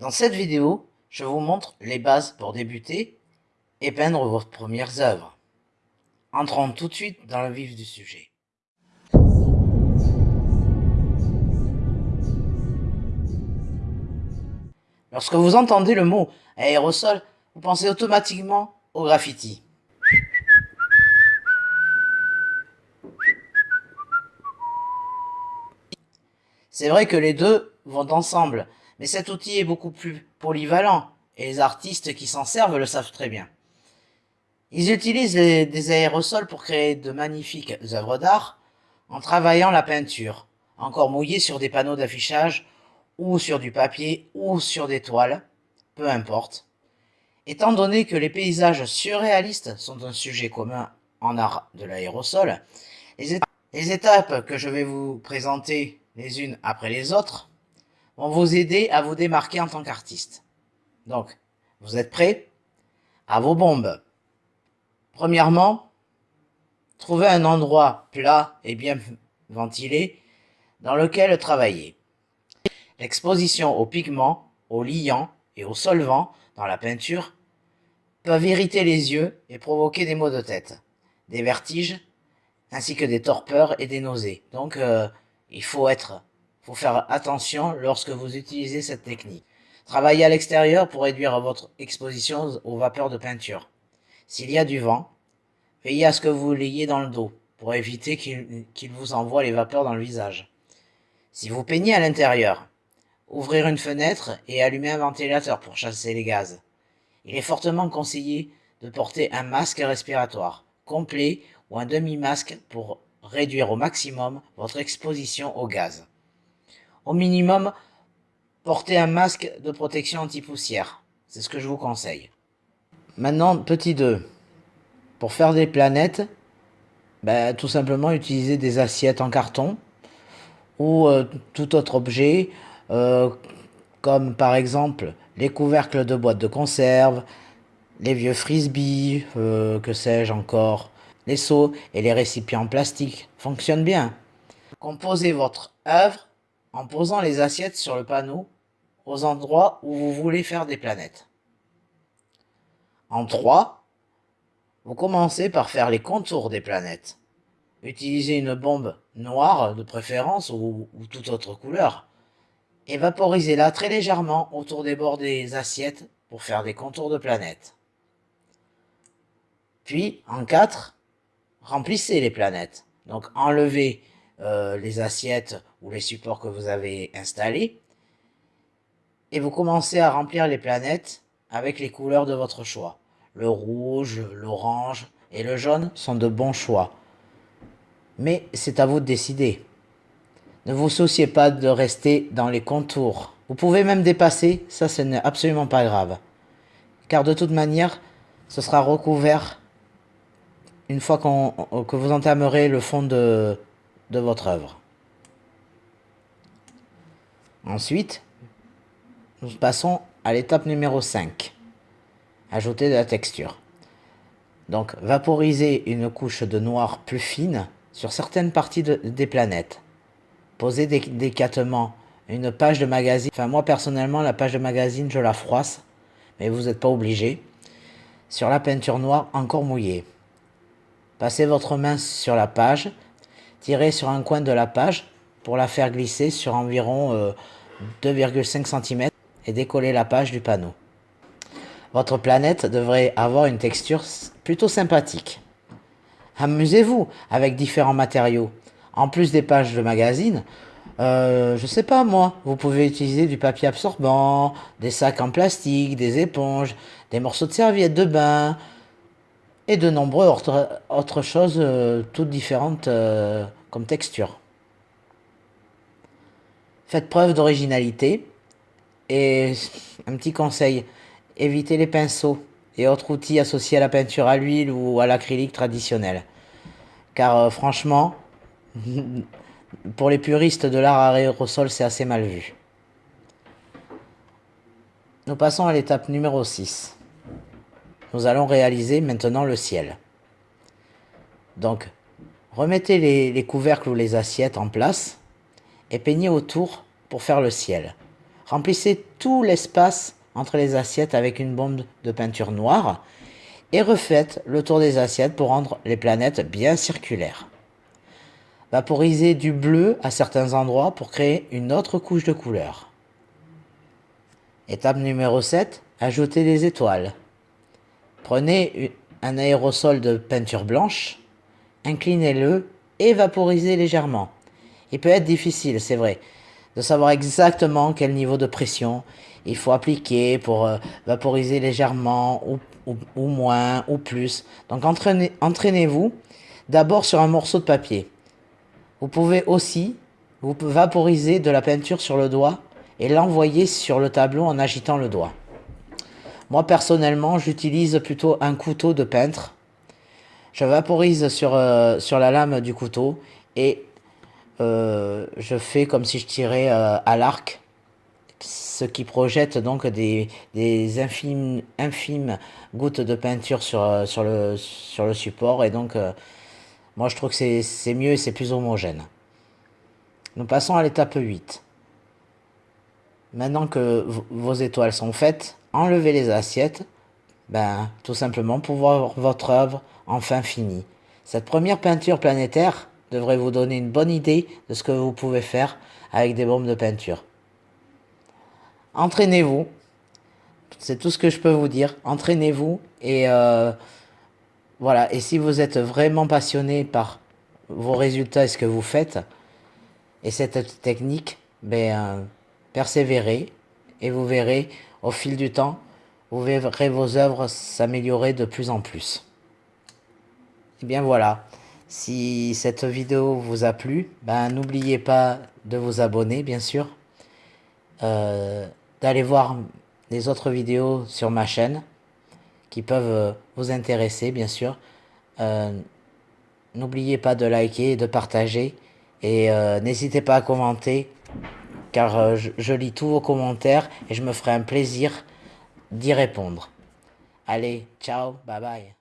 Dans cette vidéo, je vous montre les bases pour débuter et peindre vos premières œuvres. Entrons tout de suite dans le vif du sujet. Lorsque vous entendez le mot aérosol, vous pensez automatiquement au graffiti. C'est vrai que les deux vont ensemble, mais cet outil est beaucoup plus polyvalent, et les artistes qui s'en servent le savent très bien. Ils utilisent des aérosols pour créer de magnifiques œuvres d'art, en travaillant la peinture, encore mouillée sur des panneaux d'affichage, ou sur du papier, ou sur des toiles, peu importe. Étant donné que les paysages surréalistes sont un sujet commun en art de l'aérosol, les étapes que je vais vous présenter les unes après les autres, vont vous aider à vous démarquer en tant qu'artiste. Donc, vous êtes prêts À vos bombes. Premièrement, trouvez un endroit plat et bien ventilé dans lequel travailler. L'exposition aux pigments, aux liants et aux solvants dans la peinture peuvent irriter les yeux et provoquer des maux de tête, des vertiges, ainsi que des torpeurs et des nausées. Donc, euh, il faut être, faut faire attention lorsque vous utilisez cette technique. Travaillez à l'extérieur pour réduire votre exposition aux vapeurs de peinture. S'il y a du vent, veillez à ce que vous l'ayez dans le dos pour éviter qu'il vous envoie les vapeurs dans le visage. Si vous peignez à l'intérieur, ouvrir une fenêtre et allumer un ventilateur pour chasser les gaz. Il est fortement conseillé de porter un masque respiratoire complet ou un demi-masque pour réduire au maximum votre exposition au gaz. Au minimum, portez un masque de protection anti-poussière. C'est ce que je vous conseille. Maintenant, petit 2. Pour faire des planètes, ben, tout simplement utiliser des assiettes en carton ou euh, tout autre objet, euh, comme par exemple les couvercles de boîtes de conserve, les vieux frisbees, euh, que sais-je encore, les seaux et les récipients plastiques fonctionnent bien. Composez votre œuvre en posant les assiettes sur le panneau aux endroits où vous voulez faire des planètes. En 3, vous commencez par faire les contours des planètes. Utilisez une bombe noire de préférence ou, ou toute autre couleur. Et vaporisez-la très légèrement autour des bords des assiettes pour faire des contours de planètes. Puis, en 4, remplissez les planètes. Donc enlevez euh, les assiettes ou les supports que vous avez installés et vous commencez à remplir les planètes avec les couleurs de votre choix. Le rouge, l'orange et le jaune sont de bons choix. Mais c'est à vous de décider. Ne vous souciez pas de rester dans les contours. Vous pouvez même dépasser, ça ce n'est absolument pas grave. Car de toute manière, ce sera recouvert une fois que vous entamerez le fond de, de votre œuvre. Ensuite, nous passons à l'étape numéro 5. Ajouter de la texture. Donc, vaporiser une couche de noir plus fine sur certaines parties des planètes. Posez délicatement une page de magazine. Enfin, moi, personnellement, la page de magazine, je la froisse. Mais vous n'êtes pas obligé. Sur la peinture noire encore mouillée. Passez votre main sur la page, tirez sur un coin de la page pour la faire glisser sur environ 2,5 euh, cm et décoller la page du panneau. Votre planète devrait avoir une texture plutôt sympathique. Amusez-vous avec différents matériaux. En plus des pages de magazine, euh, je sais pas moi, vous pouvez utiliser du papier absorbant, des sacs en plastique, des éponges, des morceaux de serviettes de bain, et de nombreux autres, choses euh, toutes différentes euh, comme texture. Faites preuve d'originalité et un petit conseil, évitez les pinceaux et autres outils associés à la peinture à l'huile ou à l'acrylique traditionnel. Car euh, franchement, pour les puristes de l'art à aérosol, c'est assez mal vu. Nous passons à l'étape numéro 6. Nous allons réaliser maintenant le ciel. Donc, remettez les, couvercles ou les assiettes en place et peignez autour pour faire le ciel. Remplissez tout l'espace entre les assiettes avec une bombe de peinture noire et refaites le tour des assiettes pour rendre les planètes bien circulaires. Vaporisez du bleu à certains endroits pour créer une autre couche de couleur. Étape numéro 7, ajoutez des étoiles. Prenez un aérosol de peinture blanche, inclinez-le et vaporisez légèrement. Il peut être difficile, c'est vrai, de savoir exactement quel niveau de pression il faut appliquer pour euh, vaporiser légèrement ou, ou, moins ou plus. Donc entraînez-vous d'abord sur un morceau de papier. Vous pouvez aussi vous vaporiser de la peinture sur le doigt et l'envoyer sur le tableau en agitant le doigt. Moi personnellement, j'utilise plutôt un couteau de peintre. Je vaporise sur, euh, sur la lame du couteau et euh, je fais comme si je tirais euh, à l'arc, ce qui projette donc des, infimes, gouttes de peinture sur, sur, le, sur le support et donc moi je trouve que c'est mieux et c'est plus homogène. Nous passons à l'étape 8. Maintenant que vos étoiles sont faites, enlevez les assiettes, ben, tout simplement pour voir votre œuvre enfin finie. Cette première peinture planétaire devrait vous donner une bonne idée de ce que vous pouvez faire avec des bombes de peinture. Entraînez-vous, c'est tout ce que je peux vous dire. Entraînez-vous et euh, voilà. Et si vous êtes vraiment passionné par vos résultats et ce que vous faites et cette technique, ben euh, persévérez et vous verrez au fil du temps, vous verrez vos œuvres s'améliorer de plus en plus. Et bien voilà, si cette vidéo vous a plu, ben n'oubliez pas de vous abonner bien sûr, euh, d'aller voir les autres vidéos sur ma chaîne qui peuvent vous intéresser bien sûr. Euh, n'oubliez pas de liker et de partager et euh, n'hésitez pas à commenter car euh, je, lis tous vos commentaires et je me ferai un plaisir d'y répondre. Allez, ciao, bye bye.